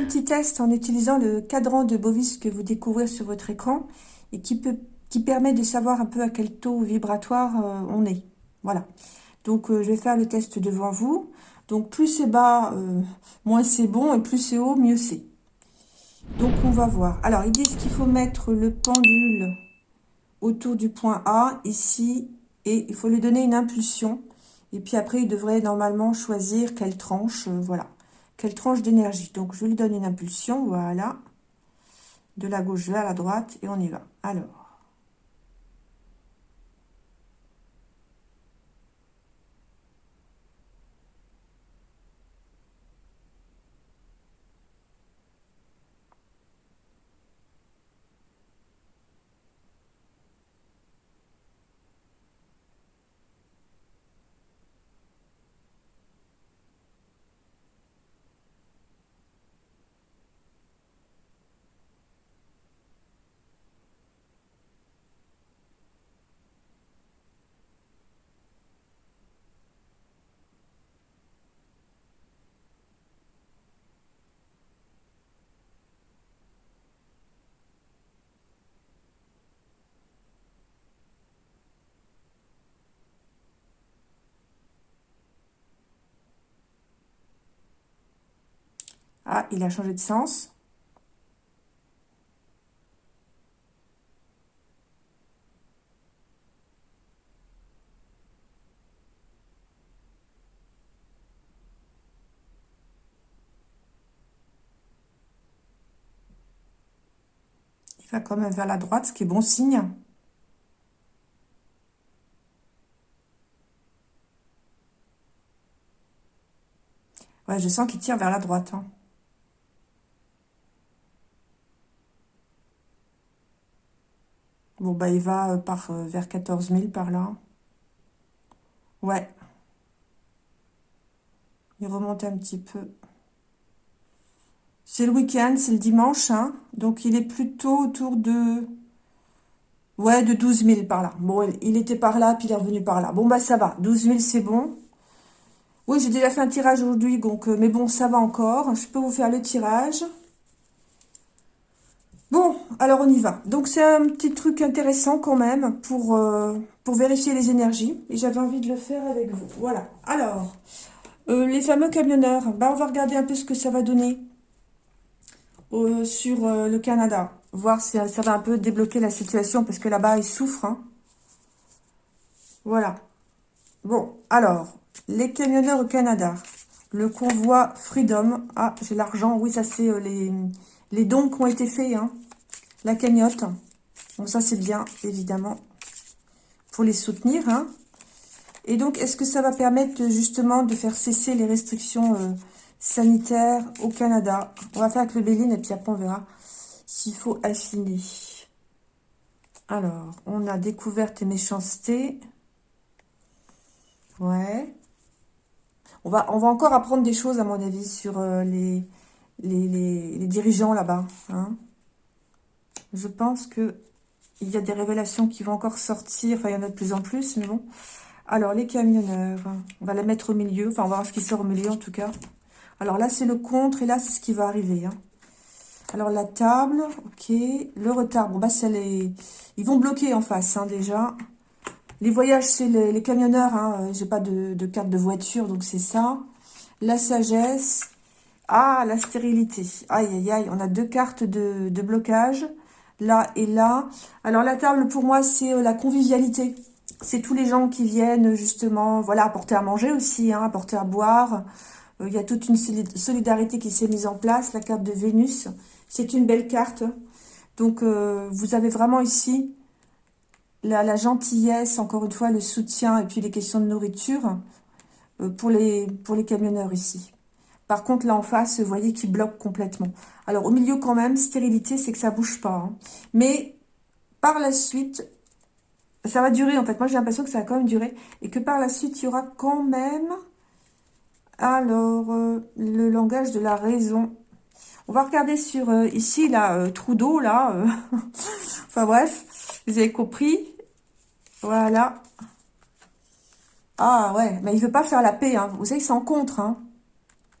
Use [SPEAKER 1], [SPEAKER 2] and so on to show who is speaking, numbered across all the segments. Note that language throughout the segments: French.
[SPEAKER 1] petit test en utilisant le cadran de Bovis que vous découvrez sur votre écran et qui, peut, qui permet de savoir un peu à quel taux vibratoire euh, on est. Voilà. Donc, euh, je vais faire le test devant vous. Donc, plus c'est bas, euh, moins c'est bon, et plus c'est haut, mieux c'est. Donc, on va voir. Alors, ils disent qu'il faut mettre le pendule autour du point A, ici, et il faut lui donner une impulsion. Et puis après, il devrait normalement choisir quelle tranche, voilà quelle tranche d'énergie. Donc, je lui donne une impulsion, voilà, de la gauche vers la droite, et on y va. Alors, Ah, il a changé de sens. Il va quand même vers la droite, ce qui est bon signe. Ouais, je sens qu'il tire vers la droite. Hein. Bon, bah, il va par, vers 14 000 par là. Ouais. Il remonte un petit peu. C'est le week-end, c'est le dimanche, hein. Donc, il est plutôt autour de... Ouais, de 12 000 par là. Bon, il était par là, puis il est revenu par là. Bon, bah, ça va. 12 000, c'est bon. Oui, j'ai déjà fait un tirage aujourd'hui, donc... Euh, mais bon, ça va encore. Je peux vous faire le tirage. Bon, alors on y va. Donc c'est un petit truc intéressant quand même pour, euh, vérifier les énergies. Et j'avais envie de le faire avec vous. Voilà. Alors, euh, les fameux camionneurs. Bah, on va regarder un peu ce que ça va donner euh, sur le Canada. Voir si ça va un peu débloquer la situation parce que là-bas, ils souffrent. Hein. Voilà. Bon, alors, les camionneurs au Canada. Le convoi Freedom. Ah, j'ai l'argent. Oui, ça c'est les les dons qui ont été faits, hein. La cagnotte. Bon, ça c'est bien, évidemment, pour les soutenir. Hein. Et donc, est-ce que ça va permettre justement de faire cesser les restrictions euh, sanitaires au Canada? On va faire avec le Béline et puis après on verra s'il faut affiner. Alors, on a découverte et méchanceté. Ouais. On va, encore apprendre des choses, à mon avis, sur euh, les, les, dirigeants là-bas. Hein. Je pense que il y a des révélations qui vont encore sortir. Enfin, il y en a de plus en plus, mais bon. Alors, les camionneurs, on va la mettre au milieu. Enfin, on va voir ce qui sort au milieu, en tout cas. Alors là, c'est le contre, et là, c'est ce qui va arriver. Hein. Alors, la table, ok. Le retard, bon, bah, c'est les... Ils vont bloquer en face, hein, déjà. Les voyages, c'est les, camionneurs. Hein. J'ai pas de, carte de voiture, donc c'est ça. La sagesse. Ah, la stérilité. Aïe, aïe, aïe. On a deux cartes de, blocage, là et là. Alors, la table, pour moi, c'est euh, la convivialité. C'est tous les gens qui viennent, justement, voilà, apporter à manger aussi, hein, apporter à boire. Euh, il y a toute une solidarité qui s'est mise en place. La carte de Vénus, c'est une belle carte. Donc, euh, vous avez vraiment ici la, gentillesse, encore une fois, le soutien et puis les questions de nourriture pour, les, pour les camionneurs ici. Par contre, là en face, vous voyez qu'il bloque complètement. Alors, au milieu quand même, stérilité, c'est que ça bouge pas. Hein. Mais par la suite, ça va durer en fait. Moi, j'ai l'impression que ça va quand même durer. Et que par la suite, il y aura quand même... Alors, euh, le langage de la raison. On va regarder sur euh, ici, là, euh, Trudeau, là. enfin bref, vous avez compris. Voilà. Ah ouais, mais il veut pas faire la paix. Hein. Vous savez, c'est en contre. Hein.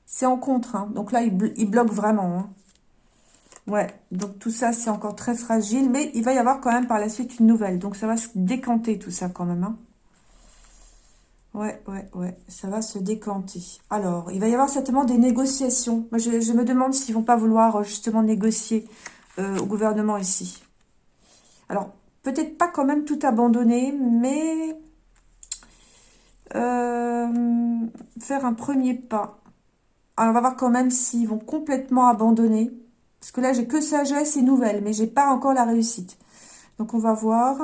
[SPEAKER 1] C'est en contre. Donc là, il, bloque vraiment. Ouais, donc tout ça, c'est encore très fragile. Mais il va y avoir quand même par la suite une nouvelle. Donc ça va se décanter tout ça quand même. Hein. Ouais, ouais, ouais. Ça va se décanter. Alors, il va y avoir certainement des négociations. Moi, je, me demande s'ils vont pas vouloir euh, justement négocier euh, au gouvernement ici. Alors, peut-être pas quand même tout abandonner, mais euh, faire un premier pas. Alors, on va voir quand même s'ils vont complètement abandonner. Parce que là, j'ai que sagesse et nouvelles, mais j'ai pas encore la réussite. Donc, on va voir.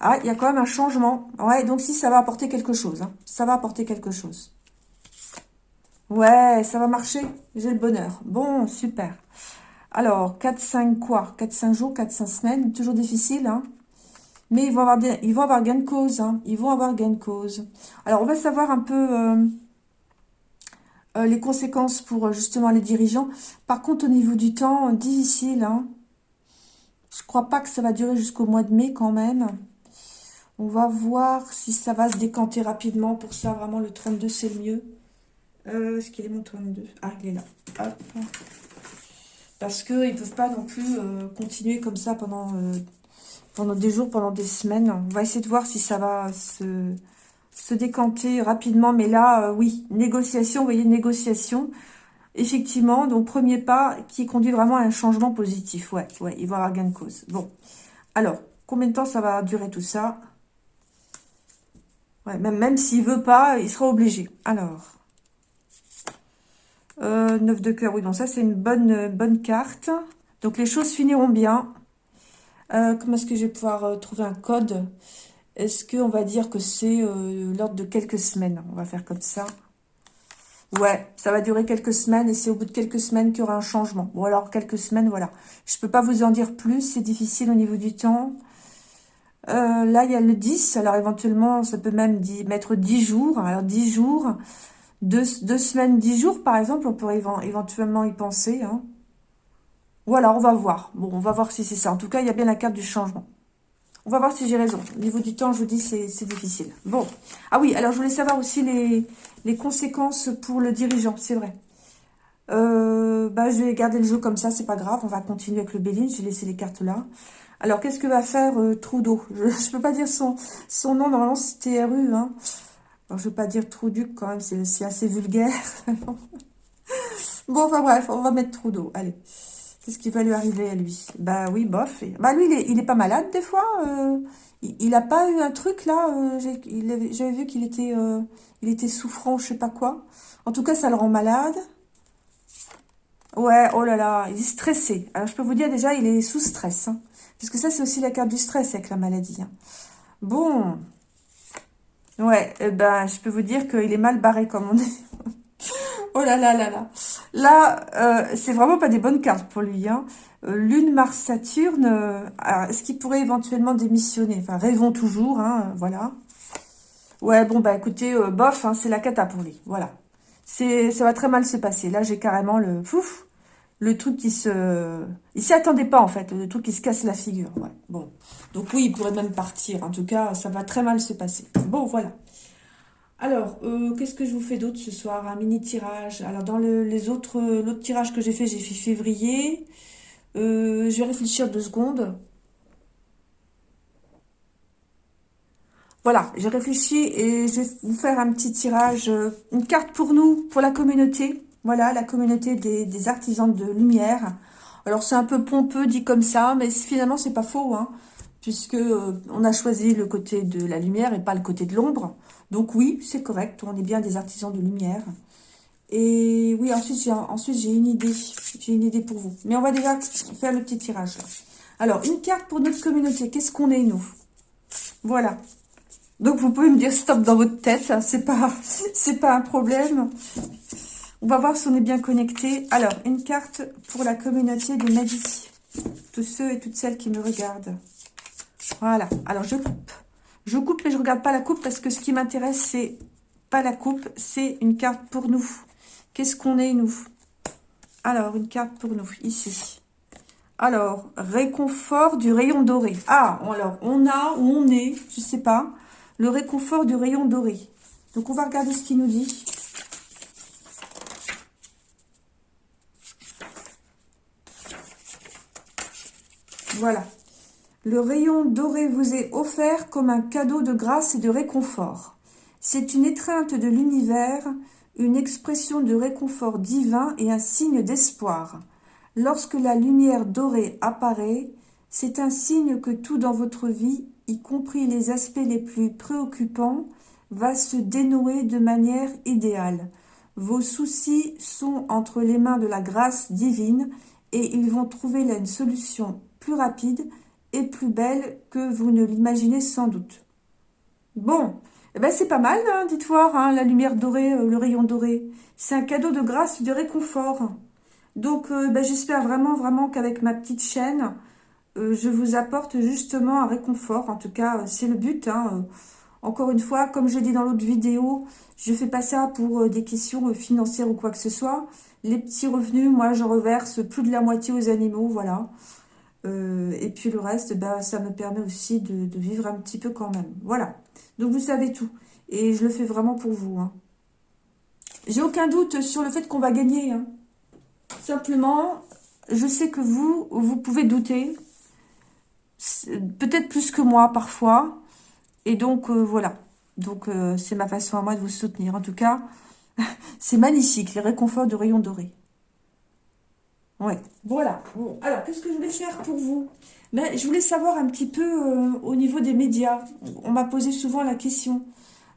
[SPEAKER 1] Ah, il y a quand même un changement. Ouais, donc si, ça va apporter quelque chose. Hein. Ça va apporter quelque chose. Ouais, ça va marcher. J'ai le bonheur. Bon, super. Alors, 4-5 quoi? 4-5 jours, 4-5 semaines. Toujours difficile, hein mais ils vont avoir, ils gain de cause. Hein. Ils vont avoir gain de cause. Alors, on va savoir un peu euh, euh, les conséquences pour euh, justement les dirigeants. Par contre, au niveau du temps, difficile. Hein. Je crois pas que ça va durer jusqu'au mois de mai quand même. On va voir si ça va se décanter rapidement. Pour ça, vraiment, le 32, c'est le mieux. Est-ce qu'il est mon 32 Ah, il est là. Parce qu'ils ne peuvent pas non plus continuer comme ça pendant pendant des jours, pendant des semaines. On va essayer de voir si ça va se, se décanter rapidement. Mais là, euh, oui, négociation, vous voyez, négociation. Effectivement, donc premier pas qui conduit vraiment à un changement positif. Ouais, ouais, il va avoir gain de cause. Bon, alors, combien de temps ça va durer tout ça? Ouais, même, même s'il veut pas, il sera obligé. Alors, euh, 9 de cœur, oui, donc ça c'est une bonne, bonne carte. Donc les choses finiront bien. Euh, comment est-ce que je vais pouvoir euh, trouver un code? Est-ce qu'on va dire que c'est euh, l'ordre de quelques semaines? On va faire comme ça. Ouais, ça va durer quelques semaines et c'est au bout de quelques semaines qu'il y aura un changement. Bon, alors, quelques semaines, voilà. Je ne peux pas vous en dire plus, c'est difficile au niveau du temps. là, il y a le 10, alors éventuellement, ça peut même mettre 10 jours. Alors, 10 jours, deux, semaines, 10 jours, par exemple, on pourrait éventuellement y penser. Hein. Voilà, on va voir. Bon, on va voir si c'est ça. En tout cas, il y a bien la carte du changement. On va voir si j'ai raison. Au niveau du temps, je vous dis, c'est difficile. Bon. Ah oui, alors je voulais savoir aussi les, conséquences pour le dirigeant, c'est vrai. Euh, bah, je vais garder le jeu comme ça, c'est pas grave. On va continuer avec le Béline. J'ai laissé les cartes là. Alors, qu'est-ce que va faire euh, Trudeau? Je ne peux pas dire son, nom. Normalement, TRU. Hein. Alors, je ne veux pas dire Truduc quand même. C'est assez vulgaire. bon, enfin bref, on va mettre Trudeau. Allez. Qu'est-ce qui va lui arriver à lui? Bah oui, bof. Bah lui, il est, pas malade des fois. Euh, il, n'a pas eu un truc là. Euh, J'avais vu qu'il était, euh, il était souffrant, je sais pas quoi. En tout cas, ça le rend malade. Ouais, oh là là, il est stressé. Alors je peux vous dire déjà, il est sous stress. Hein, parce que ça, c'est aussi la carte du stress avec la maladie. Hein. Bon. Ouais, eh ben, je peux vous dire qu'il est mal barré, comme on dit. Oh là là là là. Là, euh, c'est vraiment pas des bonnes cartes pour lui. Hein. Euh, Lune, Mars, Saturne, euh, est-ce qu'il pourrait éventuellement démissionner? Enfin, rêvons toujours, hein, voilà. Ouais, bon, bah écoutez, bof, hein, c'est la cata pour lui, voilà. Ça va très mal se passer. Là, j'ai carrément le... Pouf le truc qui se... Il s'y attendait pas, en fait, le truc qui se casse la figure. Bon, donc oui, il pourrait même partir. En tout cas, ça va très mal se passer. Bon, voilà. Alors, euh, qu'est-ce que je vous fais d'autre ce soir Un mini tirage? Alors, dans les autres, l'autre tirage que j'ai fait, j'ai fait février. Euh, je vais réfléchir deux secondes. Voilà, j'ai réfléchi et je vais vous faire un petit tirage, euh, une carte pour nous, pour la communauté. Voilà, la communauté des, artisans de lumière. Alors, c'est un peu pompeux dit comme ça, mais finalement, c'est pas faux, hein, puisque on a choisi le côté de la lumière et pas le côté de l'ombre. Donc oui, c'est correct, on est bien des artisans de lumière. Et oui, ensuite j'ai une idée, j'ai une idée pour vous. Mais on va déjà faire le petit tirage. Alors, une carte pour notre communauté, qu'est-ce qu'on est nous? Voilà. Donc vous pouvez me dire stop dans votre tête, hein, c'est pas un problème. On va voir si on est bien connecté. Alors, une carte pour la communauté de Madi. Tous ceux et toutes celles qui me regardent. Voilà, alors je coupe. Je coupe, mais je ne regarde pas la coupe parce que ce qui m'intéresse, c'est pas la coupe, c'est une carte pour nous. Qu'est-ce qu'on est, nous? Alors, une carte pour nous, ici. Alors, réconfort du rayon doré. Ah, alors, on a ou on est, je ne sais pas, le réconfort du rayon doré. Donc, on va regarder ce qu'il nous dit. Voilà, le rayon doré vous est offert comme un cadeau de grâce et de réconfort. C'est une étreinte de l'univers, une expression de réconfort divin et un signe d'espoir. Lorsque la lumière dorée apparaît, c'est un signe que tout dans votre vie, y compris les aspects les plus préoccupants, va se dénouer de manière idéale. Vos soucis sont entre les mains de la grâce divine et ils vont trouver là une solution plus rapide plus belle que vous ne l'imaginez sans doute. Bon, eh ben c'est pas mal, hein, dites voir, hein, la lumière dorée, euh, le rayon doré. C'est un cadeau de grâce de réconfort. Donc, euh, ben, j'espère vraiment, vraiment qu'avec ma petite chaîne, euh, je vous apporte justement un réconfort. En tout cas, c'est le but. Hein, encore une fois, comme je dit dans l'autre vidéo, je fais pas ça pour des questions financières ou quoi que ce soit. Les petits revenus, moi, je reverse plus de la moitié aux animaux, voilà. Euh, et puis le reste, bah, ça me permet aussi de, vivre un petit peu quand même. Voilà. Donc vous savez tout. Et je le fais vraiment pour vous. Hein. J'ai aucun doute sur le fait qu'on va gagner. Hein. Simplement, je sais que vous, vous pouvez douter. Peut-être plus que moi parfois. Et donc, euh, voilà. Donc, euh, c'est ma façon à moi de vous soutenir. En tout cas, c'est magnifique, les réconforts de rayons dorés. Voilà. Alors, qu'est-ce que je voulais faire pour vous? Ben, Je voulais savoir un petit peu euh, au niveau des médias. On m'a posé souvent la question.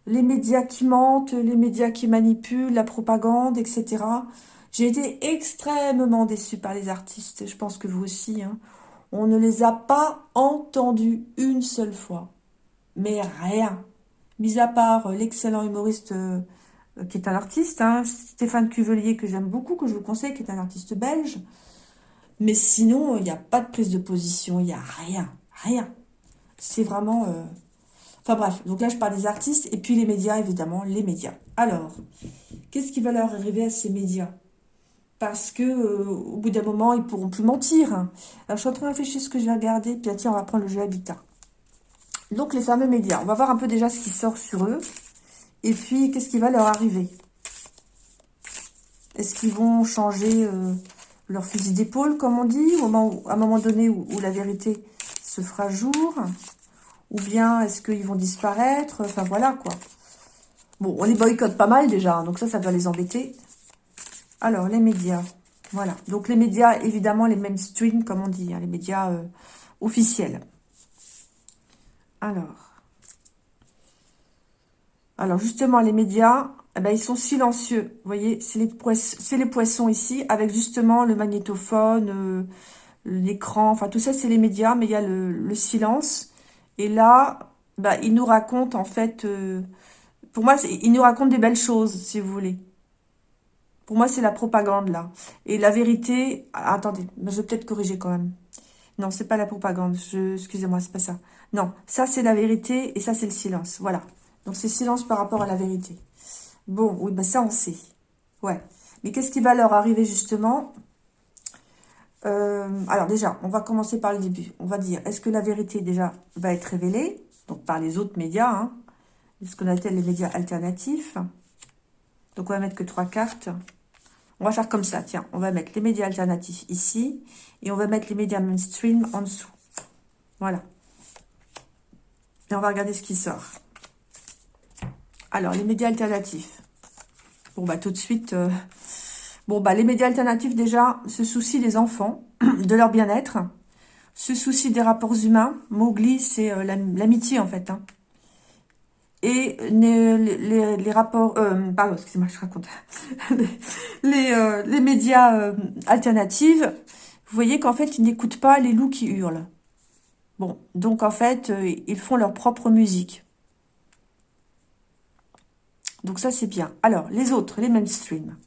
[SPEAKER 1] Les médias qui mentent, les médias qui manipulent, la propagande, etc. J'ai été extrêmement déçue par les artistes. Je pense que vous aussi. Hein. On ne les a pas entendus une seule fois. Mais rien. Mis à part l'excellent humoriste... Euh, euh, qui est un artiste, hein, Stéphane Cuvelier, que j'aime beaucoup, que je vous conseille, qui est un artiste belge. Mais sinon, il n'y a pas de prise de position, il n'y a rien, rien. C'est vraiment... Euh, enfin bref, donc là je parle des artistes, et puis les médias, évidemment, les médias. Alors, qu'est-ce qui va leur arriver à ces médias? Parce que euh, au bout d'un moment, ils pourront plus mentir. Alors je suis en train de réfléchir ce que je vais regarder, puis tiens, on va prendre le jeu Habitat. Donc les fameux médias, on va voir un peu déjà ce qui sort sur eux. Et puis, qu'est-ce qui va leur arriver? Est-ce qu'ils vont changer euh, leur fusil d'épaule, comme on dit, au moment à un moment donné où, la vérité se fera jour? Ou bien est-ce qu'ils vont disparaître? Enfin, voilà, quoi. Bon, on les boycotte pas mal déjà, hein, donc ça, ça doit les embêter. Alors, les médias. Voilà. Donc, les médias, évidemment, les mainstream, comme on dit, hein, les médias euh, officiels. Alors, alors justement, les médias, eh ben, ils sont silencieux. Vous voyez, c'est les, poissons, ici, avec justement le magnétophone, euh, l'écran, enfin tout ça, c'est les médias, mais il y a le, silence. Et là, bah, ils nous racontent en fait, euh, pour moi, ils nous racontent des belles choses, si vous voulez. Pour moi, c'est la propagande là. Et la vérité, ah, attendez, je vais peut-être corriger quand même. Non, c'est pas la propagande. Excusez-moi, c'est pas ça. Non, ça c'est la vérité et ça c'est le silence. Voilà. Donc, c'est silence par rapport à la vérité. Bon, oui, ben ça, on sait. Ouais. Mais qu'est-ce qui va leur arriver, justement? Euh, Alors, déjà, on va commencer par le début. On va dire, est-ce que la vérité, déjà, va être révélée? Donc, par les autres médias, hein, ce qu'on appelle les médias alternatifs? Donc, on va mettre que trois cartes. On va faire comme ça, tiens. On va mettre les médias alternatifs ici. Et on va mettre les médias mainstream en dessous. Voilà. Et on va regarder ce qui sort. Alors, les médias alternatifs. Bon, bah, tout de suite... Euh, bon, bah, les médias alternatifs, déjà, se soucient des enfants, de leur bien-être, se soucient des rapports humains. Mowgli, c'est euh, l'amitié, en fait. Hein. Et les, rapports... Euh, pardon, excusez-moi, je raconte. les, les, médias alternatifs, vous voyez qu'en fait, ils n'écoutent pas les loups qui hurlent. Bon, donc, en fait, ils font leur propre musique. Donc ça, c'est bien. Alors, les autres, les mainstream.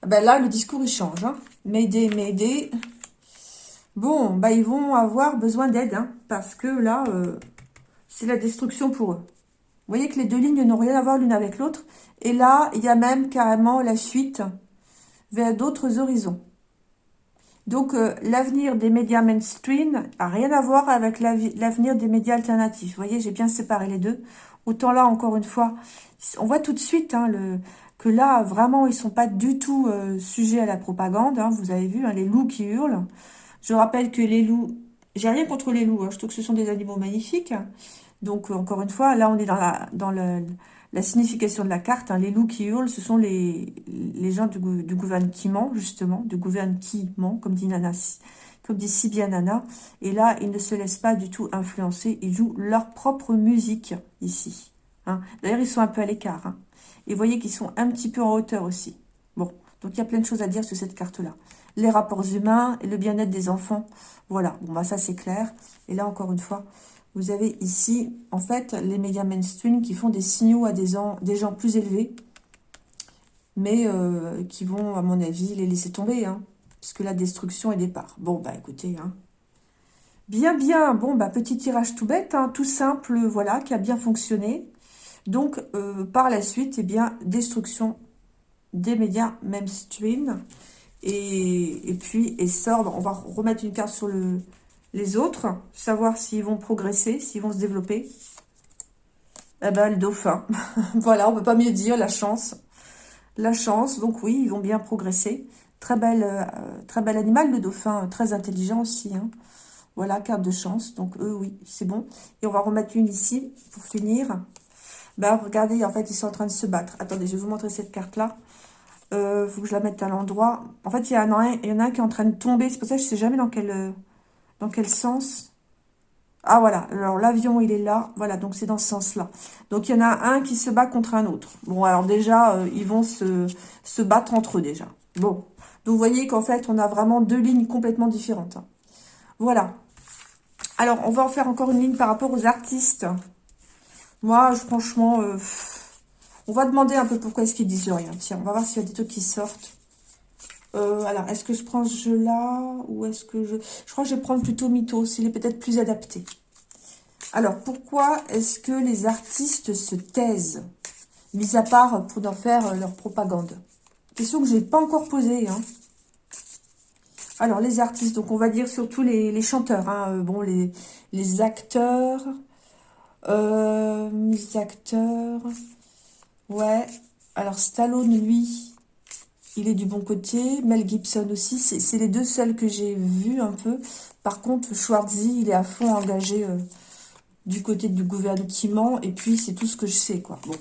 [SPEAKER 1] Ah ben là, le discours, il change. Hein. M'aider, m'aider. Bon, bah, ils vont avoir besoin d'aide. Hein, parce que là, euh, c'est la destruction pour eux. Vous voyez que les deux lignes n'ont rien à voir l'une avec l'autre. Et là, il y a même carrément la fuite vers d'autres horizons. Donc, euh, l'avenir des médias mainstream n'a rien à voir avec l'avenir des médias alternatifs. Vous voyez, j'ai bien séparé les deux. Autant là, encore une fois, on voit tout de suite hein, le, que là, vraiment, ils sont pas du tout euh, sujets à la propagande. Hein. vous avez vu, hein, les loups qui hurlent. Je rappelle que les loups, J'ai rien contre les loups, je trouve que ce sont des animaux magnifiques. Donc, encore une fois, là, on est dans la, dans la signification de la carte. Hein. Les loups qui hurlent, ce sont les, les gens du, du gouvernement, justement, du gouvernement, comme dit Nana, comme dit si bien Nana. Et là, ils ne se laissent pas du tout influencer. Ils jouent leur propre musique, ici. Hein. D'ailleurs, ils sont un peu à l'écart. Hein. Et vous voyez qu'ils sont un petit peu en hauteur aussi. Bon, donc il y a plein de choses à dire sur cette carte-là. Les rapports humains et le bien-être des enfants. Voilà, bon bah ça c'est clair. Et là, encore une fois, vous avez ici, en fait, les médias mainstream qui font des signaux à des gens, des gens plus élevés, mais euh, qui vont, à mon avis, les laisser tomber, hein, puisque la destruction est départ. Bon, bah écoutez, hein. bien, bien, bon, bah petit tirage tout bête, hein, tout simple, voilà, qui a bien fonctionné. Donc, euh, par la suite, eh bien, destruction des médias mainstream, et, et puis, et sort, on va remettre une carte sur le, les autres, savoir s'ils vont progresser, s'ils vont se développer. Eh ben, le dauphin. voilà, on peut pas mieux dire, la chance. La chance, donc oui, ils vont bien progresser. Très belle, euh, très bel animal, le dauphin, très intelligent aussi. Hein. Voilà, carte de chance. Donc eux, oui, c'est bon. Et on va remettre une ici, pour finir. Ben, regardez, en fait, ils sont en train de se battre. Attendez, je vais vous montrer cette carte-là. Il euh, faut que je la mette à l'endroit. En fait, il y, en a un, qui est en train de tomber. C'est pour ça que je sais jamais dans quel... Dans quel sens? Ah, voilà. Alors, l'avion, il est là. Voilà, donc c'est dans ce sens-là. Donc, il y en a un qui se bat contre un autre. Bon, alors déjà, euh, ils vont se, se battre entre eux, déjà. Bon. Donc, vous voyez qu'en fait, on a vraiment deux lignes complètement différentes. Hein. Voilà. Alors, on va en faire encore une ligne par rapport aux artistes. Moi, franchement, euh, on va demander un peu pourquoi est-ce qu'ils disent rien. Tiens, on va voir s'il y a des trucs qui sortent. Euh, alors, est-ce que je prends ce jeu-là ou est-ce que je... Je crois que je vais prendre plutôt Mythos, il est peut-être plus adapté. Alors, pourquoi est-ce que les artistes se taisent Mis à part pour en faire leur propagande? Question que je n'ai pas encore posée. Hein. Alors, les artistes, donc on va dire surtout les, chanteurs. Hein. Euh, bon, les, les acteurs. Euh, les acteurs. Ouais. Alors, Stallone, lui, il est du bon côté. Mel Gibson aussi, c'est les deux seuls que j'ai vus un peu. Par contre, Schwarzy, il est à fond engagé euh, du côté du gouvernement. Et puis, c'est tout ce que je sais, quoi. Bon.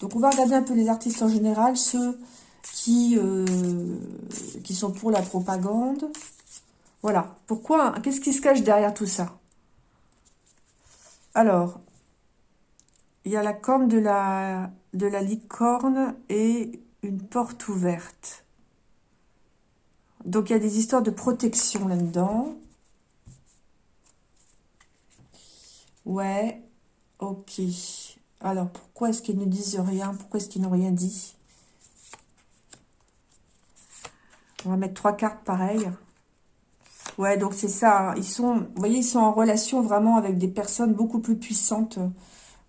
[SPEAKER 1] Donc, on va regarder un peu les artistes en général, ceux qui, euh, sont pour la propagande. Voilà. Pourquoi Qu'est-ce qui se cache derrière tout ça? Alors, il y a la corne de la, de la licorne et une porte ouverte. Donc, il y a des histoires de protection là-dedans. Ouais, ok. Alors, pourquoi est-ce qu'ils ne disent rien? Pourquoi est-ce qu'ils n'ont rien dit? On va mettre trois cartes pareilles. Ouais, donc c'est ça. Hein. Ils sont, vous voyez, ils sont en relation vraiment avec des personnes beaucoup plus puissantes.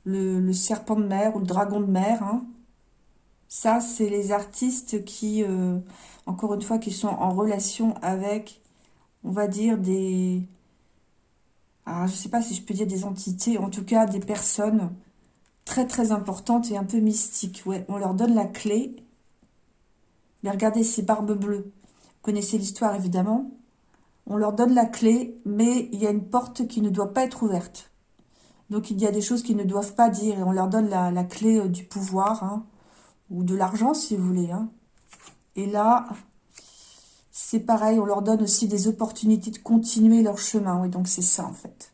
[SPEAKER 1] Le, serpent de mer ou le dragon de mer. Hein. Ça, c'est les artistes qui, euh, encore une fois, qui sont en relation avec, on va dire, des... Alors, je ne sais pas si je peux dire des entités, en tout cas des personnes très très importantes et un peu mystiques. Ouais, on leur donne la clé. Mais regardez ces barbes bleues. Vous connaissez l'histoire évidemment. On leur donne la clé, mais il y a une porte qui ne doit pas être ouverte. Donc il y a des choses qu'ils ne doivent pas dire et on leur donne la, clé euh, du pouvoir. Hein ou de l'argent si vous voulez. Hein. Et là, c'est pareil, on leur donne aussi des opportunités de continuer leur chemin. Oui, donc c'est ça en fait.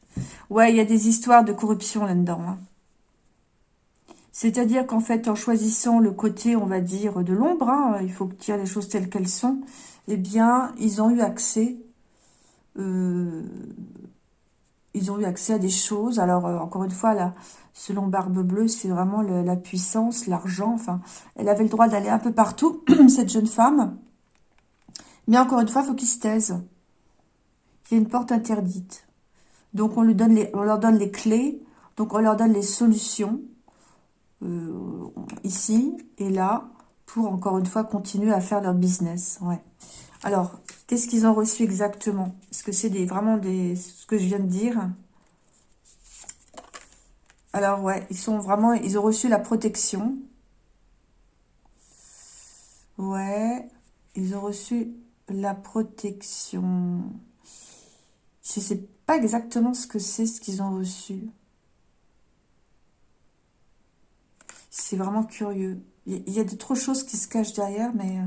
[SPEAKER 1] Ouais, il y a des histoires de corruption là-dedans. Hein. C'est-à-dire qu'en fait, en choisissant le côté, on va dire, de l'ombre, hein, il faut dire les choses telles qu'elles sont, eh bien, ils ont eu accès euh, ils ont eu accès à des choses. Alors, euh, encore une fois, là, selon Barbe Bleue, c'est vraiment la puissance, l'argent. Enfin, elle avait le droit d'aller un peu partout, cette jeune femme. Mais encore une fois, il faut qu'ils se taisent. Il y a une porte interdite. Donc, on leur donne les clés. Donc, on leur donne les solutions. Euh, ici et là. Pour, encore une fois, continuer à faire leur business. Ouais. Alors, qu'est-ce qu'ils ont reçu exactement? Est-ce que c'est vraiment des, ce que je viens de dire? Alors, ouais, ils sont vraiment, ils ont reçu la protection. Ouais, ils ont reçu la protection. pas exactement ce que c'est, ce qu'ils ont reçu. C'est vraiment curieux. Il y a de trop choses qui se cachent derrière, mais...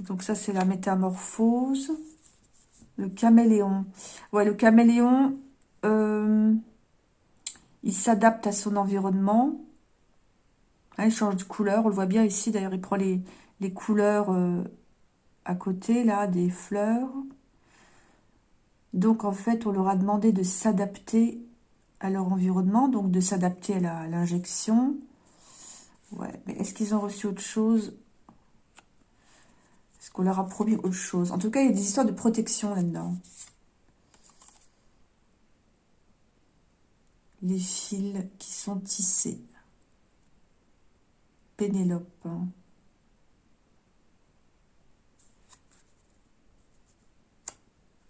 [SPEAKER 1] donc ça, c'est la métamorphose. Le caméléon. Ouais, le caméléon, euh, il s'adapte à son environnement. il change de couleur. On le voit bien ici. D'ailleurs, il prend les, couleurs euh, à côté, là, des fleurs. Donc, en fait, on leur a demandé de s'adapter à leur environnement, donc de s'adapter à l'injection. Ouais, mais est-ce qu'ils ont reçu autre chose? Qu'on leur a promis autre chose En tout cas, il y a des histoires de protection là-dedans. Les fils qui sont tissés. Pénélope.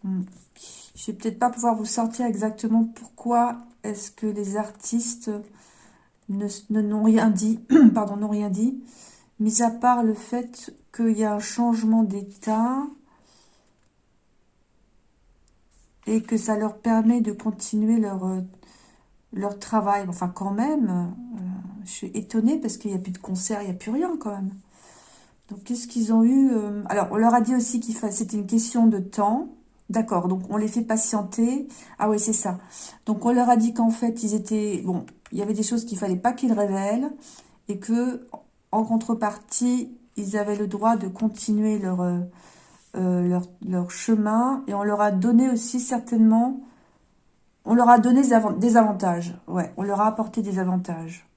[SPEAKER 1] Hmm. Je vais peut-être pas pouvoir vous sortir exactement pourquoi est-ce que les artistes ne n'ont rien dit, pardon, n'ont rien dit, mis à part le fait qu'il y a un changement d'état et que ça leur permet de continuer leur, euh, leur travail. Enfin, quand même, euh, je suis étonnée parce qu'il n'y a plus de concert, il n'y a plus rien quand même. Donc, qu'est-ce qu'ils ont eu euh, Alors, on leur a dit aussi qu'il c'était une question de temps. D'accord, donc on les fait patienter. Ah oui, c'est ça. Donc on leur a dit qu'en fait, ils étaient... Bon, il y avait des choses qu'il fallait pas qu'ils révèlent et que en contrepartie, ils avaient le droit de continuer leur, euh, euh, leur, chemin. Et on leur a donné aussi certainement... On leur a donné des avantages. Ouais, on leur a apporté des avantages.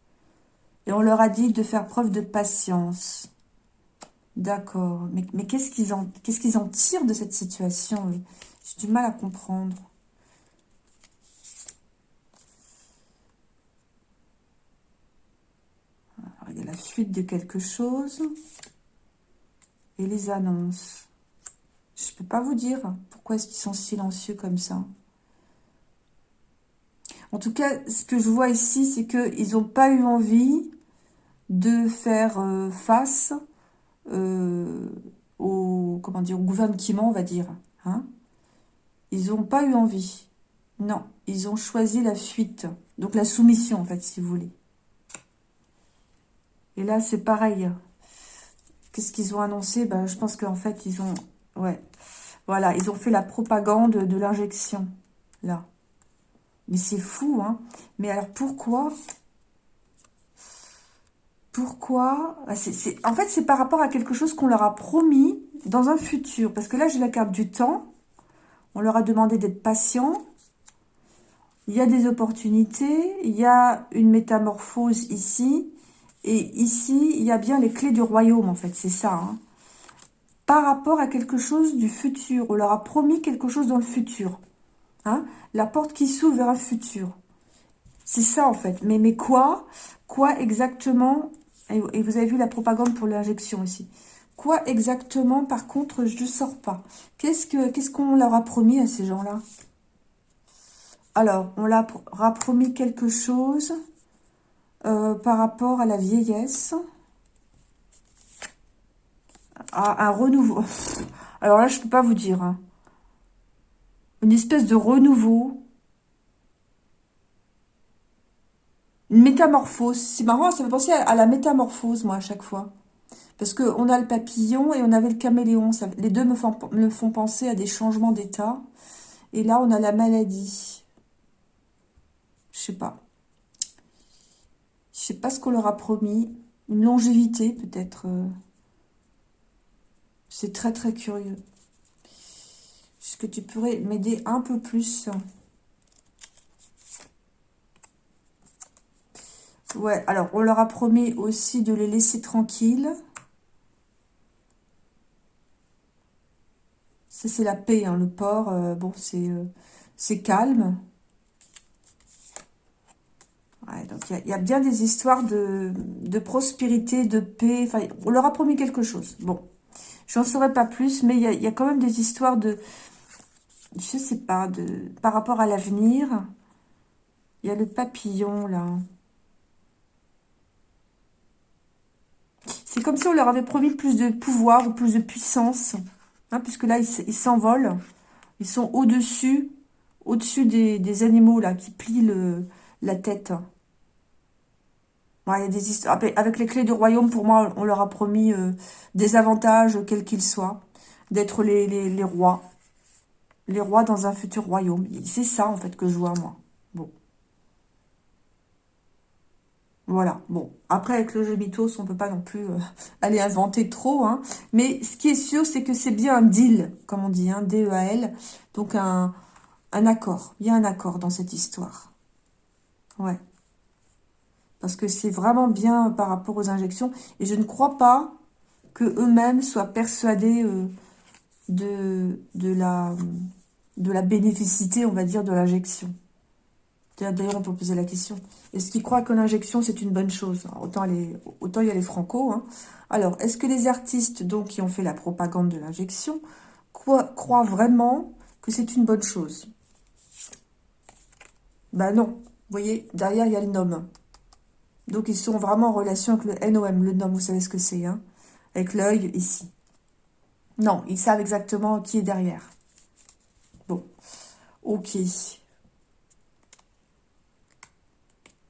[SPEAKER 1] Et on leur a dit de faire preuve de patience. D'accord. Mais, qu'est-ce qu'ils en, qu'ils en tirent de cette situation? J'ai du mal à comprendre. Il y a la suite de quelque chose. Et les annonces. Je ne peux pas vous dire pourquoi est-ce qu'ils sont silencieux comme ça. En tout cas, ce que je vois ici, c'est qu'ils n'ont pas eu envie de faire euh, face euh, au, comment dire, au gouvernement, on va dire. Hein ils n'ont pas eu envie. Non, ils ont choisi la fuite. Donc la soumission, en fait, si vous voulez. Et là, c'est pareil. Qu'est-ce qu'ils ont annoncé? Ben, Je pense qu'en fait, ils ont... Ouais. Voilà, ils ont fait la propagande de l'injection. Là. Mais c'est fou, hein. Mais alors, pourquoi? Pourquoi? Ah, En fait, c'est par rapport à quelque chose qu'on leur a promis dans un futur. Parce que là, j'ai la carte du temps. On leur a demandé d'être patient. Il y a des opportunités. Il y a une métamorphose ici. Et ici, il y a bien les clés du royaume, en fait. C'est ça. Hein. Par rapport à quelque chose du futur. On leur a promis quelque chose dans le futur. Hein. La porte qui s'ouvre vers un futur. C'est ça, en fait. Mais, mais quoi? Quoi exactement? Et, vous avez vu la propagande pour l'injection aussi. Quoi exactement, par contre, je ne sors pas. Qu'est-ce qu'on leur a promis à ces gens-là? Alors, on leur a promis quelque chose euh, par rapport à la vieillesse. À un renouveau. Alors là, je ne peux pas vous dire. Hein. Une espèce de renouveau Une métamorphose. C'est marrant, ça me fait penser à, la métamorphose, moi, à chaque fois. Parce qu'on a le papillon et on avait le caméléon. les deux me font, me font penser à des changements d'état. Et là, on a la maladie. Je sais pas. Pas ce qu'on leur a promis. Une longévité, peut-être. Euh. C'est très, très curieux. Est-ce que tu pourrais m'aider un peu plus? Ouais, alors on leur a promis aussi de les laisser tranquilles. Ça, c'est la paix, hein, le port. Euh, bon, euh, c'est calme. Donc il y, a bien des histoires de, prospérité, de paix. Enfin, on leur a promis quelque chose. Bon, j'en saurais pas plus, mais il y a, quand même des histoires de... Je sais pas, de par rapport à l'avenir. Il y a le papillon, là. C'est comme si on leur avait promis plus de pouvoir ou plus de puissance. Hein, puisque là, ils s'envolent. Ils sont au-dessus, au-dessus des, animaux là qui plient la tête. Il y a des histoires. Avec les clés du royaume, pour moi, on leur a promis euh, des avantages, quels qu'ils soient, d'être les, rois. Les rois dans un futur royaume. C'est ça, en fait, que je vois, moi. Bon. Voilà, bon. Après, avec le jeu mythos, on peut pas non plus euh, aller inventer trop. Hein. Mais ce qui est sûr, c'est que c'est bien un deal, comme on dit, un hein, D-E-A-L. Donc, un accord. Il y a un accord dans cette histoire. Ouais. Parce que c'est vraiment bien par rapport aux injections. Et je ne crois pas que eux-mêmes soient persuadés euh, de, de, la, de la bénéficité, on va dire, de l'injection. D'ailleurs, on peut poser la question. Est-ce qu'ils croient que l'injection, c'est une bonne chose? Autant, il y a les franco. Hein. Alors, est-ce que les artistes donc qui ont fait la propagande de l'injection croient vraiment que c'est une bonne chose? Ben non. Vous voyez, derrière, il y a le nom. Donc, ils sont vraiment en relation avec le NOM. Le nom, vous savez ce que c'est, hein Avec l'œil, ici. Non, ils savent exactement qui est derrière. Bon. Ok.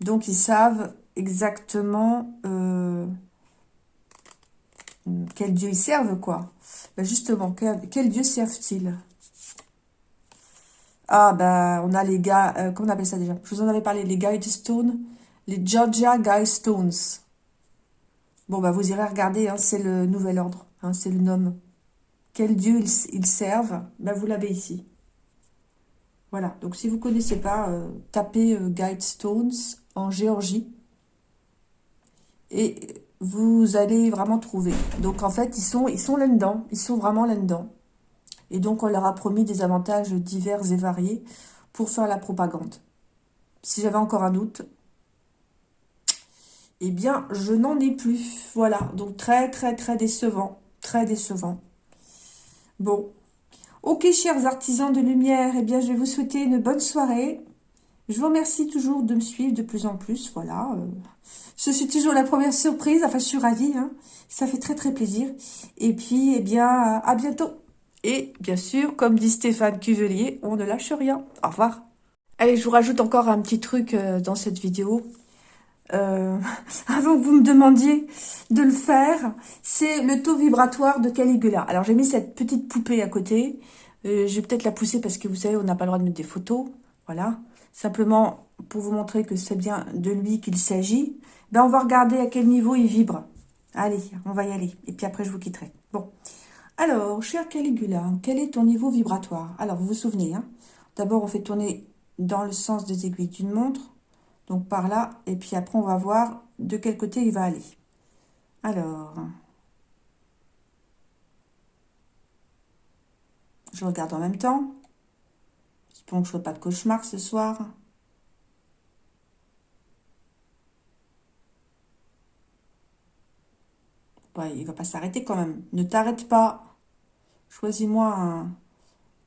[SPEAKER 1] Donc, ils savent exactement euh, quel dieu ils servent, quoi. Ben, justement, quel, dieu servent-ils? Ah, ben, on a les gars... Euh, comment on appelle ça déjà? Je vous en avais parlé, les Guide Stones. Les Georgia Guide Stones. Bon, ben, vous irez regarder, hein, c'est le nouvel ordre. Hein, c'est le nom. Quel dieu ils, servent? Ben, Vous l'avez ici. Voilà, donc si vous ne connaissez pas, euh, tapez Guide Stones en Géorgie. Et vous allez vraiment trouver. Donc en fait, ils sont, ils sont là-dedans. Ils sont vraiment là-dedans. Et donc on leur a promis des avantages divers et variés pour faire la propagande. Si j'avais encore un doute, eh bien, je n'en ai plus. Voilà, donc très, très, très décevant. Très décevant. Bon. Ok, chers artisans de lumière, eh bien, je vais vous souhaiter une bonne soirée. Je vous remercie toujours de me suivre de plus en plus. Voilà. Euh, je suis toujours la première surprise. Enfin, je suis ravie. Hein. Ça fait très, très plaisir. Et puis, eh bien, à bientôt. Et bien sûr, comme dit Stéphane Cuvelier, on ne lâche rien. Au revoir. Allez, je vous rajoute encore un petit truc euh, dans cette vidéo. Euh, avant que vous me demandiez de le faire, c'est le taux vibratoire de Caligula. Alors, j'ai mis cette petite poupée à côté. je vais peut-être la pousser parce que vous savez, on n'a pas le droit de mettre des photos. Voilà. Simplement, pour vous montrer que c'est bien de lui qu'il s'agit, ben on va regarder à quel niveau il vibre. Allez, on va y aller. Et puis après, je vous quitterai. Bon. Alors, cher Caligula, quel est ton niveau vibratoire? Alors, vous vous souvenez, hein? D'abord, on fait tourner dans le sens des aiguilles d'une montre. Donc, par là. Et puis après, on va voir de quel côté il va aller. Alors... Je regarde en même temps. Donc, je ne pas de cauchemar ce soir. Ouais, il va pas s'arrêter quand même. Ne t'arrête pas. Choisis-moi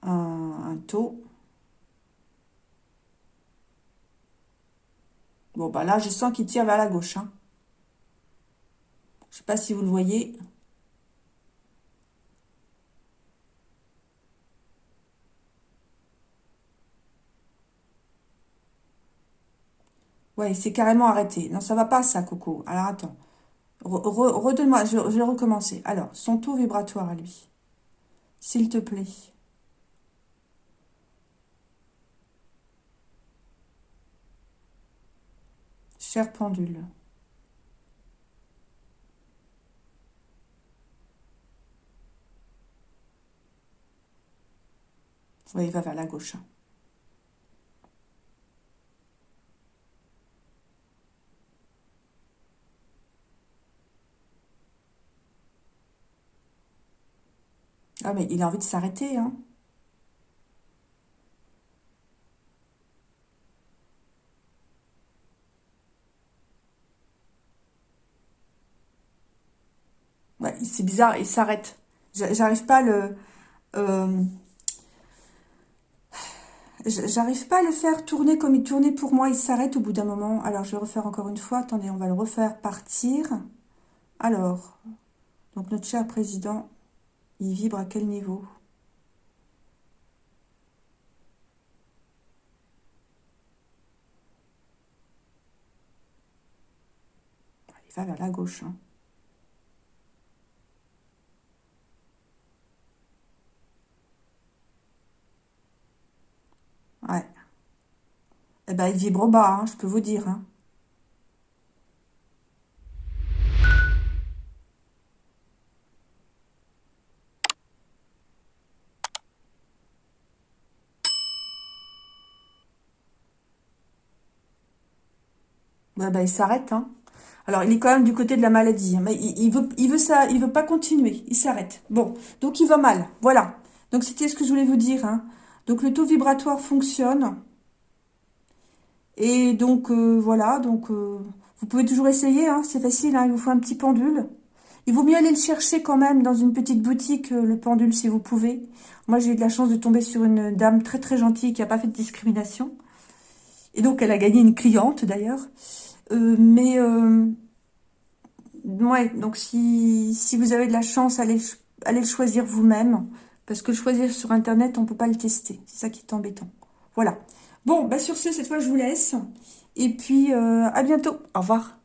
[SPEAKER 1] un, taux. Bon, bah là, je sens qu'il tire vers la gauche. Hein. Je sais pas si vous le voyez. Ouais, c'est carrément arrêté. Non, ça va pas, ça, Coco. Alors, attends. Redonne-moi, je, vais recommencer. Alors, son taux vibratoire à lui. S'il te plaît. Cher pendule. Oui, il va vers la gauche. Ah, mais il a envie de s'arrêter, hein. Ouais, c'est bizarre, il s'arrête. J'arrive pas à le... Euh, j'arrive pas à le faire tourner comme il tournait pour moi. Il s'arrête au bout d'un moment. Alors, je vais refaire encore une fois. Attendez, on va le refaire partir. Alors, donc notre cher président Il vibre à quel niveau? Il va vers la gauche. Hein. Ouais. Eh ben, il vibre bas, hein, je peux vous dire. Hein. bah, il s'arrête. Hein. Alors, il est quand même du côté de la maladie. Mais il, veut, il veut ça, il veut pas continuer. Il s'arrête. Bon, donc il va mal. Voilà. Donc, c'était ce que je voulais vous dire. Hein. Donc, le taux vibratoire fonctionne. Et donc, euh, voilà. Donc, euh, vous pouvez toujours essayer. Hein, C'est facile. Hein, il vous faut un petit pendule. Il vaut mieux aller le chercher quand même dans une petite boutique, euh, le pendule, si vous pouvez. Moi, j'ai eu de la chance de tomber sur une dame très, très gentille qui n'a pas fait de discrimination. Et donc, elle a gagné une cliente, d'ailleurs. Mais, ouais, donc si, vous avez de la chance, allez le choisir vous-même. Parce que choisir sur Internet, on peut pas le tester. C'est ça qui est embêtant. Voilà. Bon, bah sur ce, cette fois, je vous laisse. Et puis, euh, à bientôt. Au revoir.